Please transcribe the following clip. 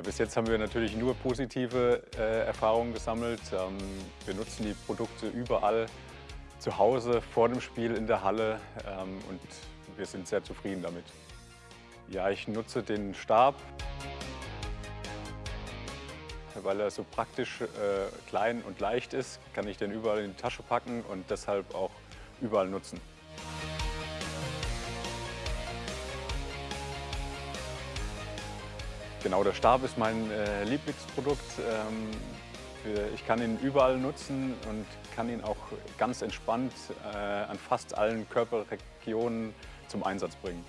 bis jetzt haben wir natürlich nur positive äh, Erfahrungen gesammelt. Ähm, wir nutzen die Produkte überall, zu Hause, vor dem Spiel, in der Halle ähm, und wir sind sehr zufrieden damit. Ja, ich nutze den Stab, weil er so praktisch äh, klein und leicht ist, kann ich den überall in die Tasche packen und deshalb auch überall nutzen. Genau, der Stab ist mein äh, Lieblingsprodukt. Ähm, für, ich kann ihn überall nutzen und kann ihn auch ganz entspannt äh, an fast allen Körperregionen zum Einsatz bringen.